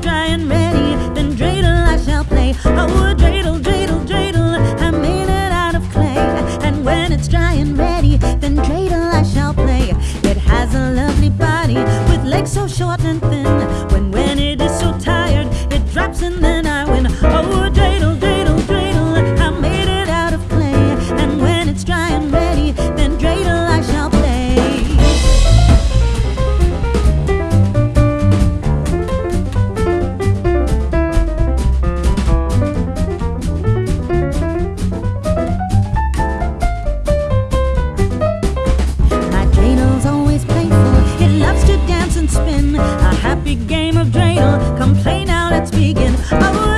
try and ready. Then dreidel I shall play. Oh, dreidel, dreidel, dreidel, I made it out of clay. And when it's dry and ready, then dreidel I shall play. It has a lovely body with legs so short and thin. spin. A happy game of dreidel. Come play now, let's begin. Oh,